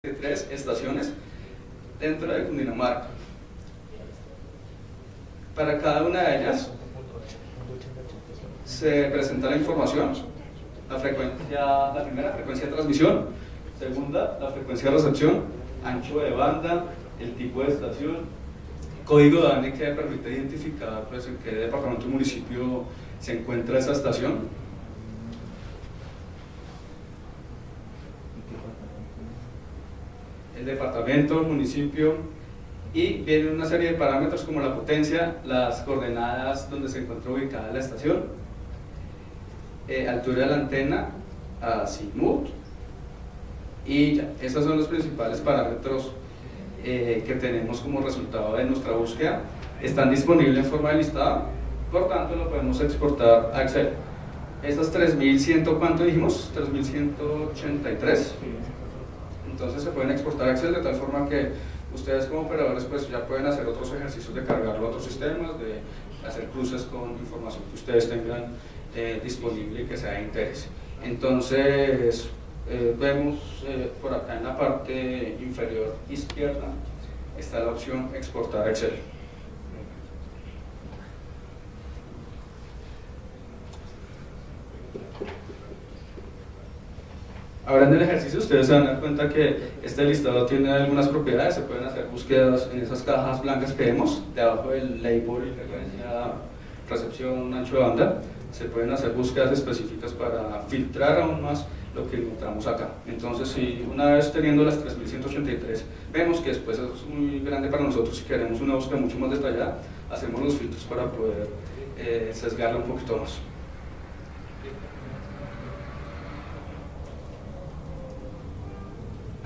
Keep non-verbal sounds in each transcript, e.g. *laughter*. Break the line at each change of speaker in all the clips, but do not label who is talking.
tres estaciones dentro de Cundinamarca. Para cada una de ellas se presenta la información, la frecuencia, la primera frecuencia de transmisión, segunda la frecuencia de recepción, ancho de banda, el tipo de estación, código de ANE que permite identificar pues, en qué departamento o municipio se encuentra esa estación, el departamento, municipio, y viene una serie de parámetros como la potencia, las coordenadas donde se encuentra ubicada la estación, eh, altura de la antena, azimut, y ya, esos son los principales parámetros eh, que tenemos como resultado de nuestra búsqueda. Están disponibles en forma de listado, por tanto lo podemos exportar a Excel. Esas 3100, ¿cuánto dijimos? 3183 entonces se pueden exportar a Excel de tal forma que ustedes como operadores pues ya pueden hacer otros ejercicios de cargarlo a otros sistemas, de hacer cruces con información que ustedes tengan eh, disponible y que sea de interés. Entonces eh, vemos eh, por acá en la parte inferior izquierda está la opción exportar a Excel. Ahora en el ejercicio ustedes se van a dar cuenta que este listado tiene algunas propiedades, se pueden hacer búsquedas en esas cajas blancas que vemos, debajo del label, frecuencia, recepción, ancho de banda, se pueden hacer búsquedas específicas para filtrar aún más lo que encontramos acá. Entonces, si una vez teniendo las 3183, vemos que después es muy grande para nosotros, si queremos una búsqueda mucho más detallada, hacemos los filtros para poder eh, sesgarla un poquito más.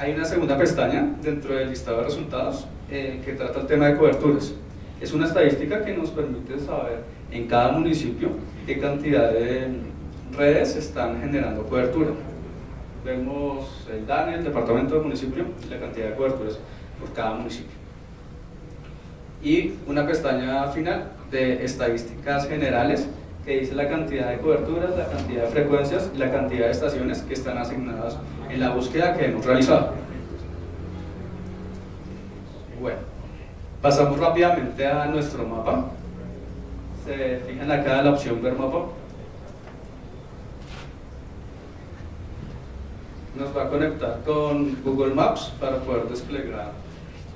Hay una segunda pestaña dentro del listado de resultados eh, que trata el tema de coberturas. Es una estadística que nos permite saber en cada municipio qué cantidad de redes están generando cobertura. Vemos el DANE, el departamento del municipio, y la cantidad de coberturas por cada municipio. Y una pestaña final de estadísticas generales que dice la cantidad de coberturas, la cantidad de frecuencias y la cantidad de estaciones que están asignadas en la búsqueda que hemos realizado. Bueno, pasamos rápidamente a nuestro mapa. Se fijan acá la opción ver mapa. Nos va a conectar con Google Maps para poder desplegar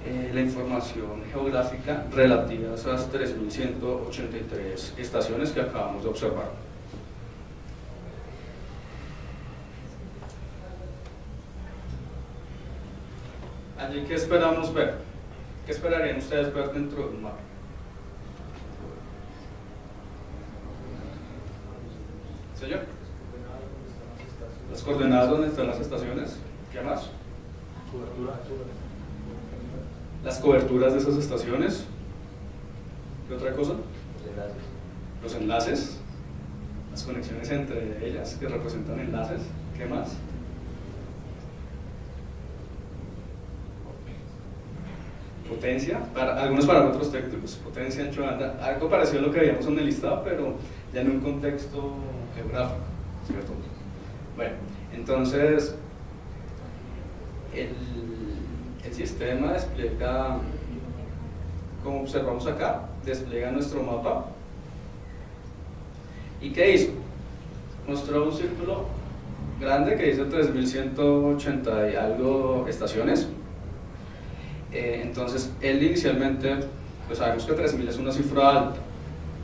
eh, la información geográfica relativa a esas 3.183 estaciones que acabamos de observar. Allí, ¿qué esperamos ver? ¿Qué esperarían ustedes ver dentro de un mapa? ¿Señor? Las coordenadas donde están las estaciones. ¿Qué más? Las coberturas de esas estaciones. ¿Qué otra cosa?
Los enlaces.
Los enlaces. Las conexiones entre ellas que representan enlaces. ¿Qué más? potencia, para algunos parámetros técnicos, potencia, ancho de banda, algo parecido a lo que veíamos en el listado, pero ya en un contexto geográfico, ¿cierto? Bueno, entonces, el, el sistema despliega, como observamos acá, despliega nuestro mapa. ¿Y qué hizo? Mostró un círculo grande que dice 3180 y algo estaciones, eh, entonces, él inicialmente, pues sabemos que 3.000 es una cifra alta.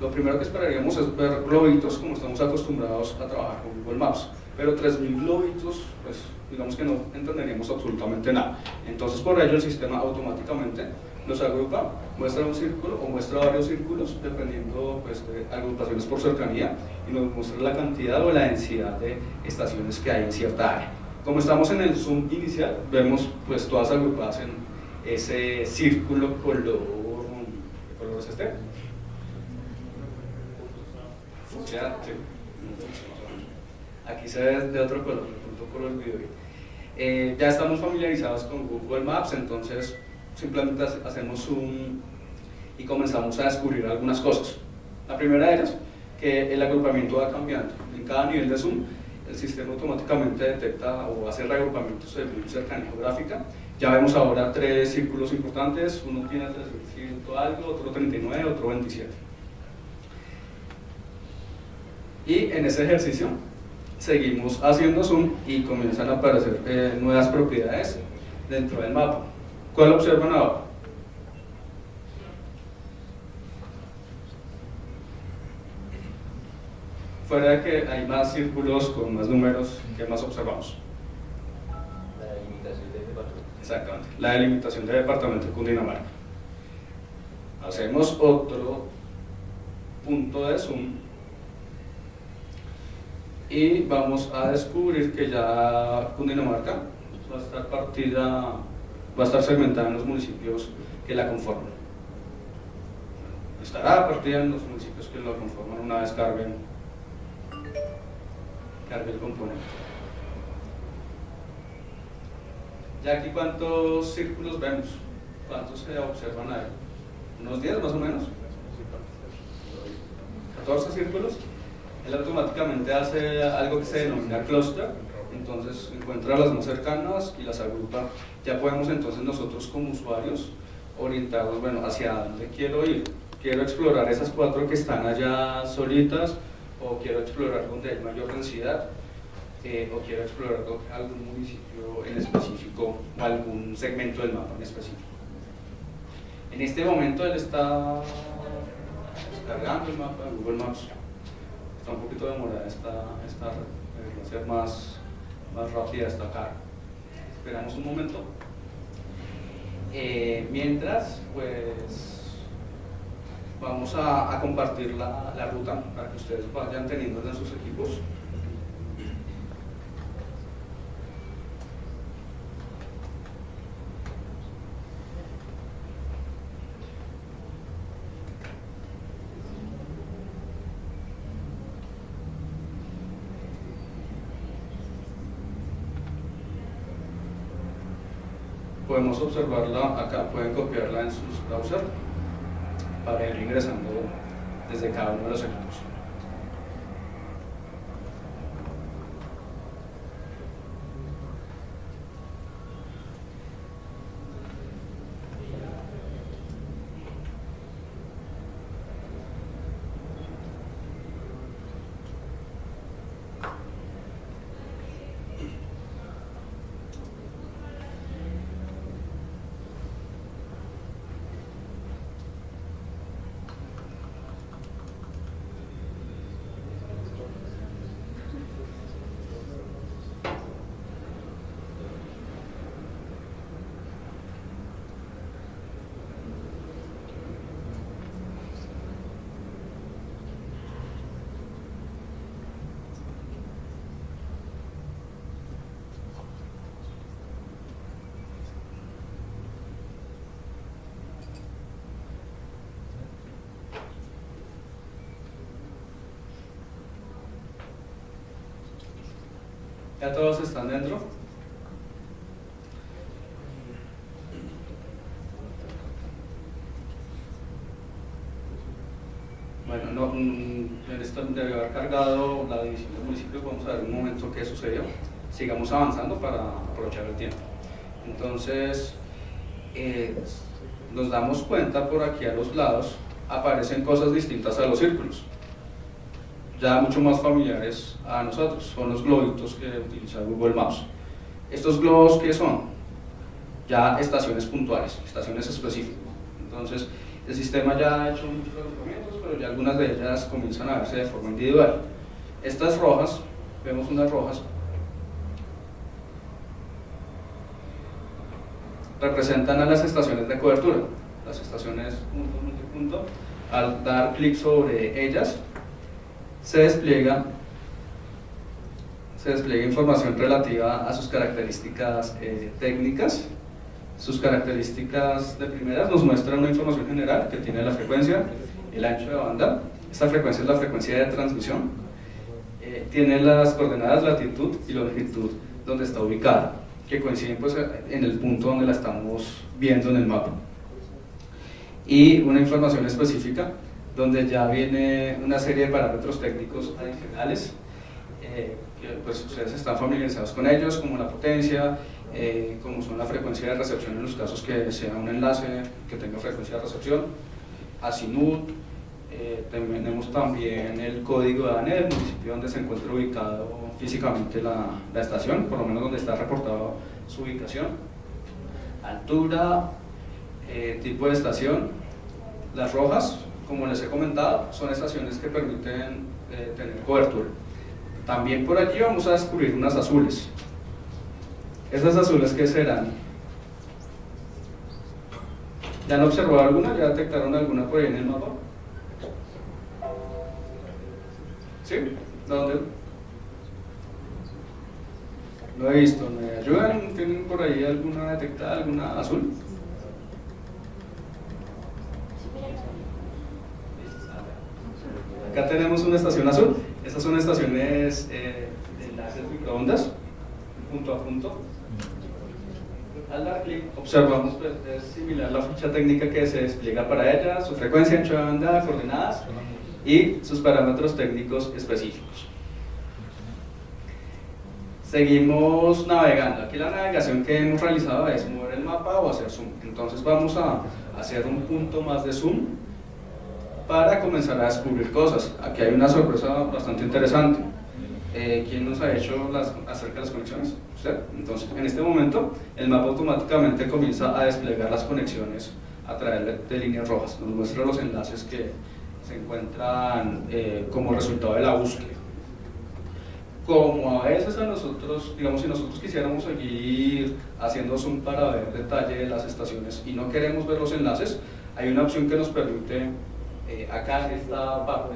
Lo primero que esperaríamos es ver globitos como estamos acostumbrados a trabajar con Google Maps. Pero 3.000 globitos, pues digamos que no entenderíamos absolutamente nada. Entonces, por ello el sistema automáticamente nos agrupa, muestra un círculo o muestra varios círculos dependiendo pues, de agrupaciones por cercanía y nos muestra la cantidad o la densidad de estaciones que hay en cierta área. Como estamos en el zoom inicial, vemos pues todas agrupadas en ese círculo color, ¿qué color es este? Aquí se ve de otro color, punto por el video. Eh, ya estamos familiarizados con Google Maps, entonces simplemente hacemos zoom y comenzamos a descubrir algunas cosas. La primera de ellas, que el agrupamiento va cambiando. En cada nivel de zoom, el sistema automáticamente detecta o hace reagrupamientos de cercanía geográfica Ya vemos ahora tres círculos importantes, uno tiene 300 algo, otro 39, otro 27. Y en ese ejercicio seguimos haciendo zoom y comienzan a aparecer eh, nuevas propiedades dentro del mapa. ¿Cuál observan ahora? Fuera de que hay más círculos con más números, ¿qué más observamos?
La delimitación de departamento.
Exactamente, la delimitación de departamento de Cundinamarca. Hacemos otro punto de zoom y vamos a descubrir que ya Cundinamarca va a estar partida, va a estar segmentada en los municipios que la conforman. Estará partida en los municipios que la conforman una vez carguen, cargue el componente. Ya aquí cuántos círculos vemos, cuántos se observan ahí, unos 10 más o menos, 14 círculos él automáticamente hace algo que se denomina cluster, entonces encuentra las más cercanas y las agrupa. Ya podemos entonces nosotros como usuarios orientarnos, bueno, hacia dónde quiero ir. Quiero explorar esas cuatro que están allá solitas, o quiero explorar donde hay mayor densidad, eh, o quiero explorar algún municipio en específico, o algún segmento del mapa en específico. En este momento él está descargando el mapa Google Maps está un poquito demorada esta, esta debería ser más, más rápida esta carga. Esperamos un momento. Eh, mientras, pues vamos a, a compartir la, ruta para que ustedes vayan teniendo en sus equipos. podemos observarla acá, pueden copiarla en sus browsers para ir ingresando desde cada uno de los equipos. ¿Ya todos están dentro? Bueno, no, mm, esto debe haber cargado la división del municipio, vamos a ver un momento qué sucedió. Sigamos avanzando para aprovechar el tiempo. Entonces, eh, nos damos cuenta por aquí a los lados aparecen cosas distintas a los círculos ya mucho más familiares a nosotros, son los globitos que utiliza Google Maps. ¿Estos globos qué son? Ya estaciones puntuales, estaciones específicas. Entonces, el sistema ya ha hecho muchos agrupamientos, pero ya algunas de ellas comienzan a verse de forma individual. Estas rojas, vemos unas rojas, representan a las estaciones de cobertura. Las estaciones punto, punto, punto. Al dar clic sobre ellas, se despliega, se despliega información relativa a sus características eh, técnicas. Sus características de primeras nos muestran una información general que tiene la frecuencia, el ancho de banda. Esta frecuencia es la frecuencia de transmisión. Eh, tiene las coordenadas latitud y longitud donde está ubicada, que coinciden pues, en el punto donde la estamos viendo en el mapa. Y una información específica donde ya viene una serie de parámetros técnicos adicionales, eh, que pues ustedes están familiarizados con ellos, como la potencia, eh, como son la frecuencia de recepción en los casos que sea un enlace que tenga frecuencia de recepción, Azimuth, eh, tenemos también el código de ANE del municipio donde se encuentra ubicado físicamente la, la estación, por lo menos donde está reportado su ubicación, altura, eh, tipo de estación, las rojas, como les he comentado, son estaciones que permiten eh, tener cobertura. También por allí vamos a descubrir unas azules. ¿Esas azules qué serán? ¿Ya han observado alguna? ¿Ya detectaron alguna por ahí en el mapa? ¿Sí? ¿Dónde? No he visto. ¿Me ayudan? ¿Tienen por ahí alguna detectada, alguna azul? Acá tenemos una estación azul. Estas son estaciones eh, de enlaces microondas, punto a punto. Al dar clic observamos pues, es similar la ficha técnica que se despliega para ella, su frecuencia, ancho de banda, coordenadas y sus parámetros técnicos específicos. Seguimos navegando. Aquí la navegación que hemos realizado es mover el mapa o hacer zoom. Entonces vamos a hacer un punto más de zoom para comenzar a descubrir cosas. Aquí hay una sorpresa bastante interesante. Eh, ¿Quién nos ha hecho las, acerca de las conexiones? Usted. Entonces, en este momento, el mapa automáticamente comienza a desplegar las conexiones a través de, líneas rojas. Nos muestra los enlaces que se encuentran eh, como resultado de la búsqueda. Como a veces a nosotros, digamos, si nosotros quisiéramos seguir haciendo zoom para ver detalle de las estaciones y no queremos ver los enlaces, hay una opción que nos permite, eh, acá en esta parte,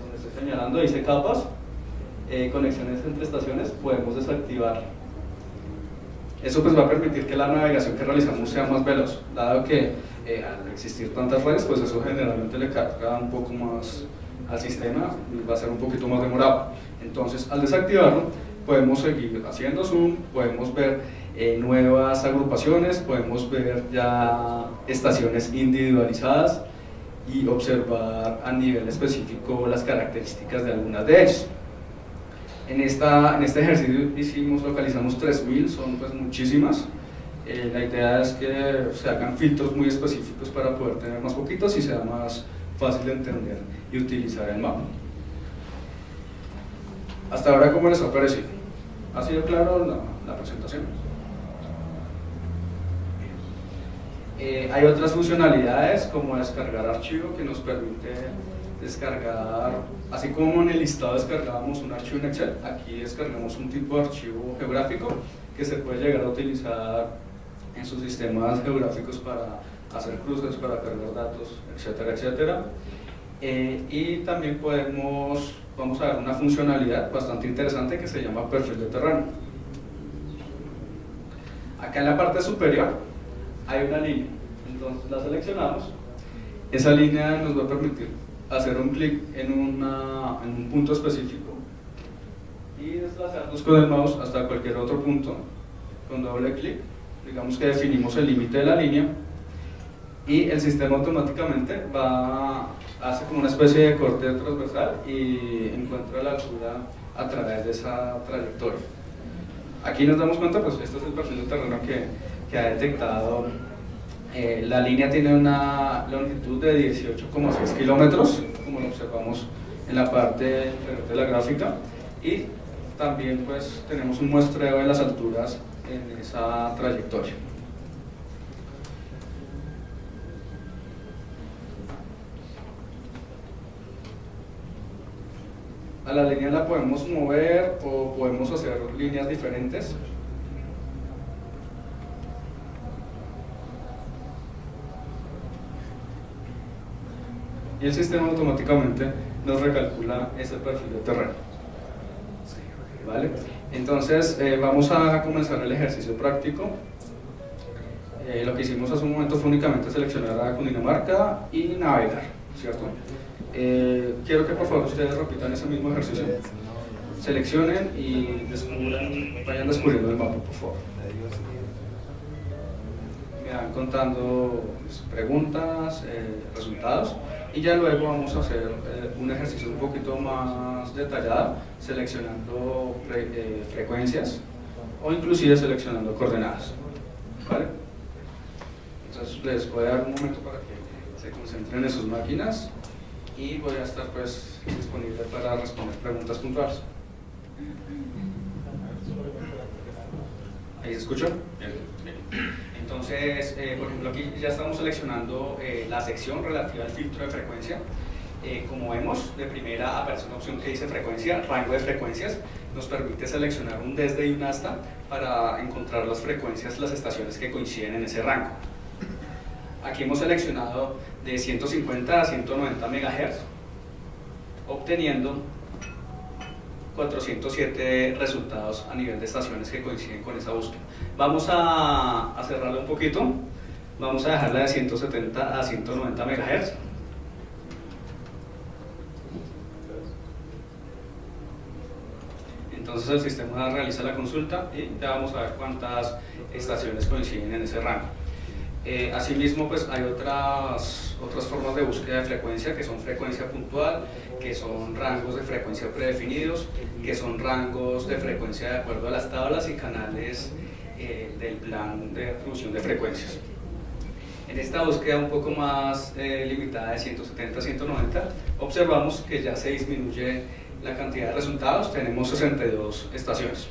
donde estoy señalando, dice capas, eh, conexiones entre estaciones, podemos desactivar. Eso pues va a permitir que la navegación que realizamos sea más veloz, dado que eh, al existir tantas redes, pues eso generalmente le carga un poco más al sistema y va a ser un poquito más demorado. Entonces, al desactivarlo, podemos seguir haciendo zoom, podemos ver eh, nuevas agrupaciones, podemos ver ya estaciones individualizadas y observar a nivel específico las características de algunas de ellas. En, esta, en este ejercicio hicimos, localizamos 3000, son pues muchísimas. Eh, la idea es que se hagan filtros muy específicos para poder tener más poquitos y sea más fácil de entender y utilizar el mapa. Hasta ahora, ¿cómo les ha parecido? ¿Ha sido claro la, la presentación? Eh, hay otras funcionalidades como descargar archivo que nos permite descargar, así como en el listado descargábamos un archivo en Excel, aquí descargamos un tipo de archivo geográfico que se puede llegar a utilizar en sus sistemas geográficos para hacer cruces, para cargar datos, etcétera, etcétera. Eh, y también podemos, vamos a ver una funcionalidad bastante interesante que se llama perfil de terreno. Acá en la parte superior hay una línea, entonces la seleccionamos, esa línea nos va a permitir hacer un clic en, en un punto específico y desplazarnos con el mouse hasta cualquier otro punto. Con doble clic digamos que definimos el límite de la línea y el sistema automáticamente va hace como una especie de corte transversal y encuentra la altura a través de esa trayectoria. Aquí nos damos cuenta pues este es el perfil de terreno que, que ha detectado eh, la línea tiene una longitud de 18,6 kilómetros, como lo observamos en la parte de la gráfica, y también pues tenemos un muestreo de las alturas en esa trayectoria. A la línea la podemos mover o podemos hacer líneas diferentes y el sistema automáticamente nos recalcula ese perfil de terreno. ¿Vale? Entonces eh, vamos a comenzar el ejercicio práctico. Eh, lo que hicimos hace un momento fue únicamente seleccionar a Cundinamarca y navegar, ¿cierto? Eh, quiero que por favor ustedes repitan ese mismo ejercicio. Seleccionen y descubran, vayan descubriendo el mapa, por favor. Me van contando pues, preguntas, resultados y ya luego vamos a hacer eh, un ejercicio un poquito más detallado seleccionando eh, frecuencias o inclusive seleccionando coordenadas. ¿vale? Entonces les voy a dar un momento para que se concentren en sus máquinas y voy a estar pues disponible para responder preguntas puntuales. ¿Ahí se escucha? Entonces, eh, por ejemplo, aquí ya estamos seleccionando eh, la sección relativa al filtro de frecuencia. Eh, como vemos, de primera aparece una opción que dice frecuencia, rango de frecuencias. Nos permite seleccionar un desde y un hasta para encontrar las frecuencias, las estaciones que coinciden en ese rango. Aquí hemos seleccionado de 150 a 190 MHz, obteniendo 407 resultados a nivel de estaciones que coinciden con esa búsqueda. Vamos a, cerrarla un poquito, vamos a dejarla de 170 a 190 MHz. Entonces el sistema realiza la consulta y ya vamos a ver cuántas estaciones coinciden en ese rango. Eh, asimismo, pues hay otras, otras formas de búsqueda de frecuencia que son frecuencia puntual, que son rangos de frecuencia predefinidos, que son rangos de frecuencia de acuerdo a las tablas y canales eh, del plan de atribución de frecuencias. En esta búsqueda un poco más eh, limitada de 170 a 190, observamos que ya se disminuye la cantidad de resultados, tenemos 62 estaciones.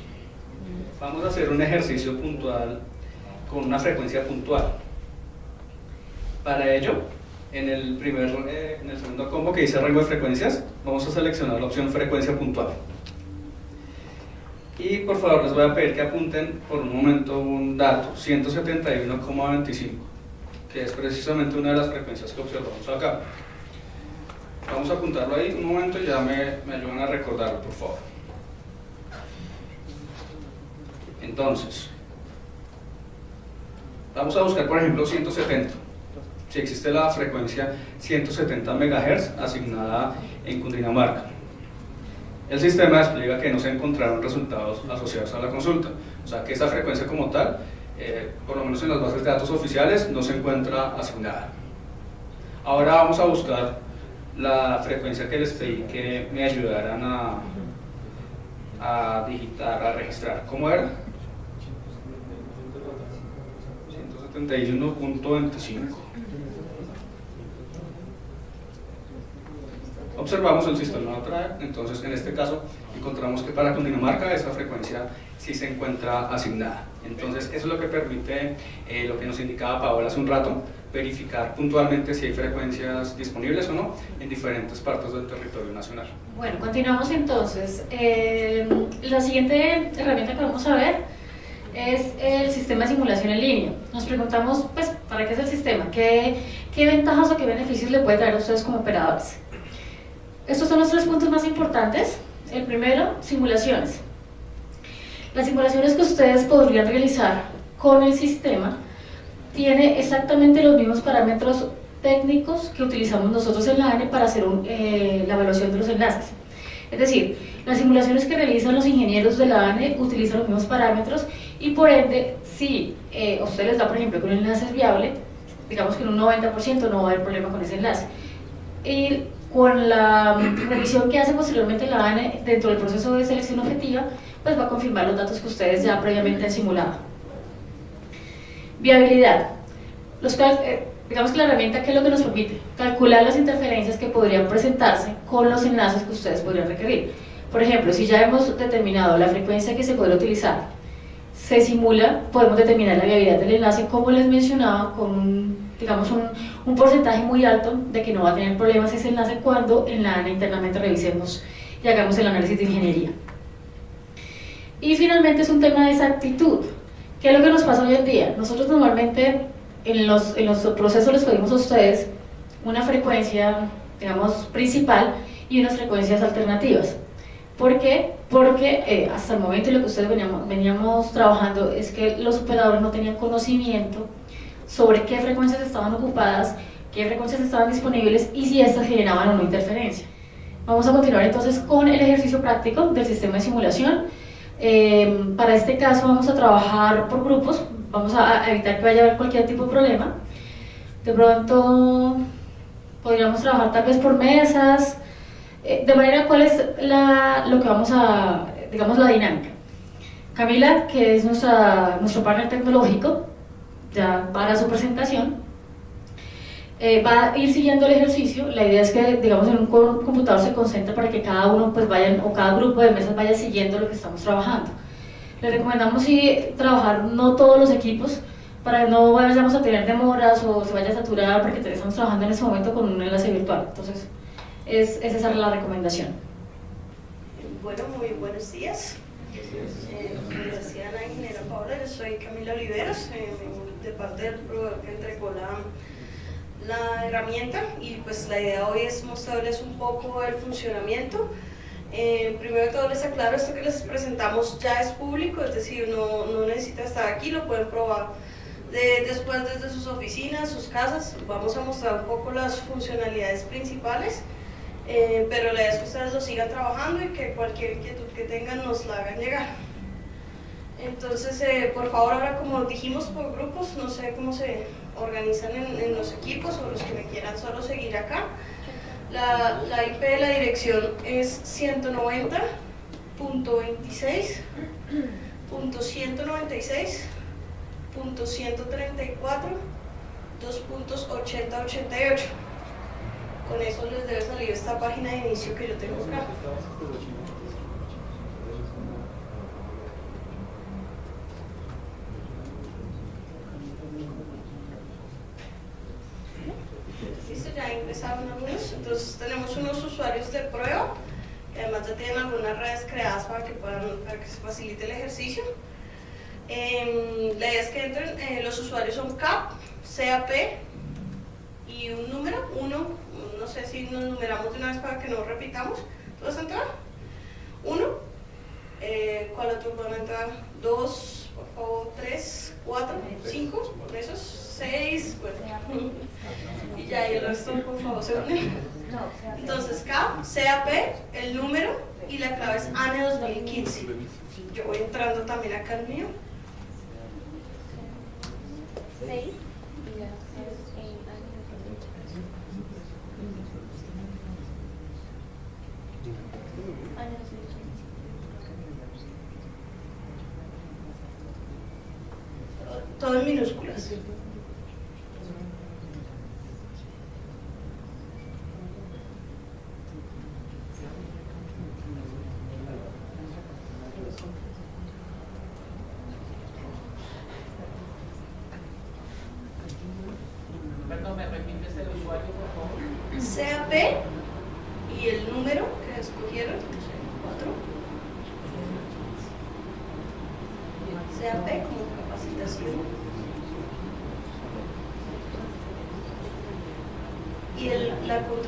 Vamos a hacer un ejercicio puntual con una frecuencia puntual. Para ello, en el, primer, eh, en el segundo combo que dice rango de frecuencias, vamos a seleccionar la opción frecuencia puntual. Y por favor les voy a pedir que apunten por un momento un dato, 171,25, que es precisamente una de las frecuencias que observamos acá. Vamos a apuntarlo ahí un momento y ya me, ayudan a recordarlo, por favor. Entonces, vamos a buscar por ejemplo 170 si existe la frecuencia 170 MHz asignada en Cundinamarca. El sistema explica que no se encontraron resultados asociados a la consulta, o sea que esa frecuencia como tal, eh, por lo menos en las bases de datos oficiales, no se encuentra asignada. Ahora vamos a buscar la frecuencia que les pedí que me ayudaran a, a digitar, a registrar. ¿Cómo era? 171.25 observamos el sistema de trae, entonces en este caso encontramos que para Cundinamarca esa frecuencia sí se encuentra asignada. Entonces eso es lo que permite, eh, lo que nos indicaba Paola hace un rato, verificar puntualmente si hay frecuencias disponibles o no en diferentes partes del territorio nacional.
Bueno, continuamos entonces. Eh, la siguiente herramienta que vamos a ver es el sistema de simulación en línea. Nos preguntamos, pues, ¿para qué es el sistema? ¿Qué, qué ventajas o qué beneficios le puede traer a ustedes como operadores? Estos son los tres puntos más importantes. El primero, simulaciones. Las simulaciones que ustedes podrían realizar con el sistema tiene exactamente los mismos parámetros técnicos que utilizamos nosotros en la ANE para hacer eh, la evaluación de los enlaces. Es decir, las simulaciones que realizan los ingenieros de la ANE utilizan los mismos parámetros y por ende, si eh, a ustedes les da, por ejemplo, que un enlace es viable, digamos que en un 90% no va a haber problema con ese enlace. Y con la revisión que hace posteriormente la ANE dentro del proceso de selección objetiva, pues va a confirmar los datos que ustedes ya previamente han simulado. Viabilidad. Los, eh, digamos que la herramienta que es lo que nos permite calcular las interferencias que podrían presentarse con los enlaces que ustedes podrían requerir. Por ejemplo, si ya hemos determinado la frecuencia que se puede utilizar, se simula, podemos determinar la viabilidad del enlace, como les mencionaba, con digamos, un, un, porcentaje muy alto de que no va a tener problemas ese enlace cuando en la ANA internamente revisemos y hagamos el análisis de ingeniería. Y finalmente es un tema de exactitud. ¿Qué es lo que nos pasa hoy en día? Nosotros normalmente en los, en los procesos les pedimos a ustedes una frecuencia, digamos, principal y unas frecuencias alternativas. ¿Por qué? Porque eh, hasta el momento lo que ustedes veníamos, veníamos trabajando es que los operadores no tenían conocimiento sobre qué frecuencias estaban ocupadas, qué frecuencias estaban disponibles y si estas generaban o no interferencia. Vamos a continuar entonces con el ejercicio práctico del sistema de simulación. Eh, para este caso vamos a trabajar por grupos, vamos a evitar que vaya a haber cualquier tipo de problema. De pronto podríamos trabajar tal vez por mesas, eh, de manera cuál es la, lo que vamos a, digamos la dinámica. Camila, que es nuestra, nuestro partner tecnológico, ya para su presentación, eh, va a ir siguiendo el ejercicio. La idea es que, digamos, en un computador se concentre para que cada uno, pues vayan, o cada grupo de mesas vaya siguiendo lo que estamos trabajando. Le recomendamos sí trabajar no todos los equipos, para que no vayamos a tener demoras o se vaya a saturar porque estamos trabajando en ese momento con un enlace virtual. Entonces, es, es esa la recomendación.
Bueno, muy buenos días. Eh, como decía la ingeniera Paula, yo soy Camila Oliveros, eh, de parte del que entregó la, herramienta y pues la idea hoy es mostrarles un poco el funcionamiento. Eh, primero de todo les aclaro, esto que les presentamos ya es público, es decir, no, no necesita estar aquí, lo pueden probar después desde sus oficinas, sus casas, vamos a mostrar un poco las funcionalidades principales, eh, pero la idea es que ustedes lo sigan trabajando y que cualquier inquietud que tengan nos la hagan llegar. Entonces, eh, por favor, ahora como dijimos por grupos, no sé cómo se organizan en, los equipos o los que me quieran solo seguir acá. La, la IP de la dirección es 190.26.196 2.134, 2.8088. Con eso les debe salir esta página de inicio que yo tengo acá. Listo, ya ingresaron algunos. Entonces tenemos unos usuarios de prueba, que además ya tienen creadas para que, puedan, para que se facilite el ejercicio. Em, la idea es que entren, eh, los usuarios son CAP, CAP y un número, uno, no sé si nos numeramos de una vez para que no repitamos. ¿Tú vas a entrar? Uno. Eh, ¿Cuál otro van a entrar? Dos, por favor, tres, cuatro, cinco, esos, seis, bueno. *laughs* y ya, y el resto, por favor, se unen. Entonces, CAP, CAP, el número y la clave es ANE 2015. Yo voy entrando también acá el mío. 6 y la Todo en minúsculas.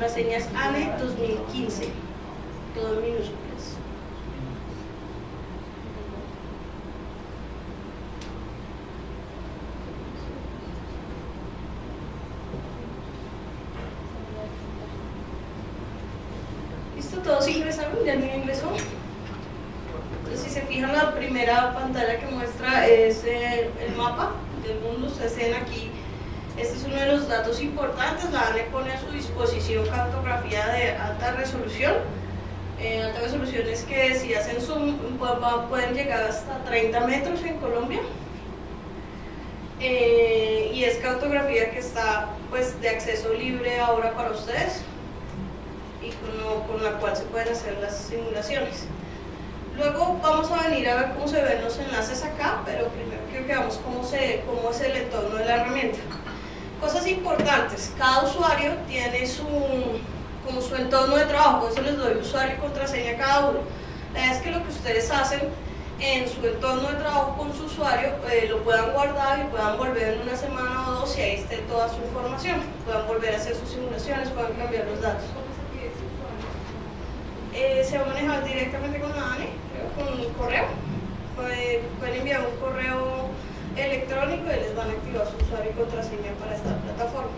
contraseñas ANE 2015, todo en minúsculas. ¿Listo? ¿Todos ingresaron? ¿Ya no ingresó? Entonces, si se fijan, la primera pantalla que muestra es eh, el mapa del mundo. Ustedes ven aquí este es uno de los datos importantes, la ANE pone a su disposición cartografía de alta resolución. Eh, alta resolución es que si hacen zoom pueden llegar hasta 30 metros en Colombia. Eh, y es cartografía que está pues de acceso libre ahora para ustedes con, con, la cual se pueden hacer las simulaciones. Luego vamos a venir a ver cómo se ven los enlaces acá, pero primero quiero que veamos cómo, se, cómo es el entorno de la herramienta. Cosas importantes, cada usuario tiene su, como su entorno de trabajo, por eso les doy usuario y contraseña a cada uno. La idea es que lo que ustedes hacen en su entorno de trabajo con su usuario eh, lo puedan guardar y puedan volver en una semana o dos y ahí esté toda su información. Puedan volver a hacer sus simulaciones, puedan cambiar los datos. Eh, se va a manejar directamente con la ANE, con un correo. pueden enviar un correo electrónico y les van a activar su usuario y contraseña para esta plataforma.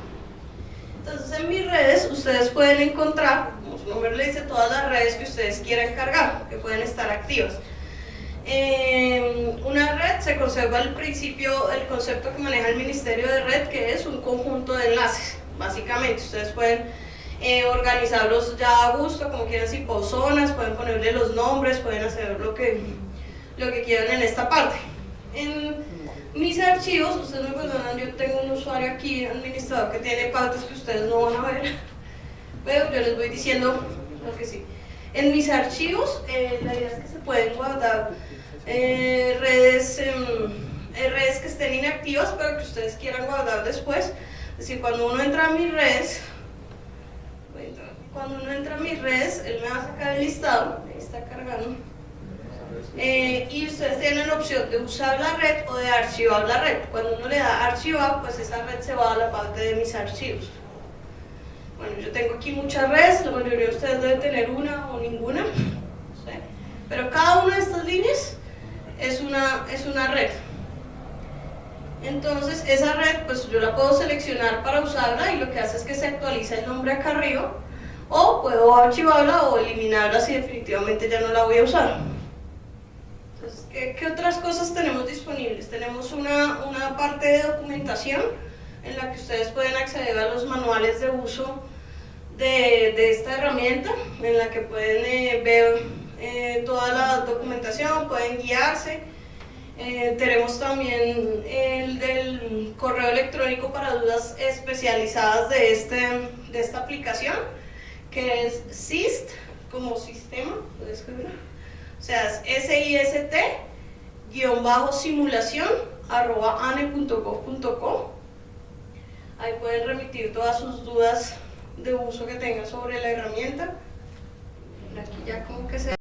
Entonces en mis redes ustedes pueden encontrar, como su nombre le dice, todas las redes que ustedes quieran cargar, que pueden estar activas. En una red se conserva el principio, el concepto que maneja el Ministerio de Red, que es un conjunto de enlaces. Básicamente, ustedes pueden eh, organizarlos ya a gusto, como quieran, si zonas, pueden ponerle los nombres, pueden hacer lo que, lo que quieran en esta parte. En mis archivos, ustedes me perdonan, yo tengo un usuario aquí, administrador, que tiene pautas que ustedes no van a ver, pero yo les voy diciendo lo que sí. En mis archivos, eh, la idea es que se pueden guardar eh, redes, em, eh, redes que estén inactivas, pero que ustedes quieran guardar después. Es decir, cuando uno entra a mis redes, cuando uno entra a mis redes, él me va a sacar el listado, ahí está cargando. Eh, y ustedes tienen la opción de usar la red o de archivar la red. Cuando uno le da archivar, pues esa red se va a la parte de mis archivos. Bueno, yo tengo aquí muchas redes, la mayoría de ustedes deben tener una o ninguna, sé. pero cada una de estas líneas es una, es una red. Entonces, esa red, pues yo la puedo seleccionar para usarla y lo que hace es que se actualiza el nombre acá arriba, o puedo archivarla o eliminarla si definitivamente ya no la voy a usar. Entonces, ¿qué, qué otras cosas tenemos disponibles? Tenemos una, una parte de documentación en la que ustedes pueden acceder a los manuales de uso de, de esta herramienta, en la que pueden eh, ver eh, toda la documentación, pueden guiarse. Eh, tenemos también el del correo electrónico para dudas especializadas de, este, de esta aplicación, que es SIST, como sistema, ¿puedes escribirlo? O sea, es SIST, guion bajo simulación, arroba ane.gov.co. Ahí pueden remitir todas sus dudas de uso que tengan sobre la herramienta. Aquí ya como que se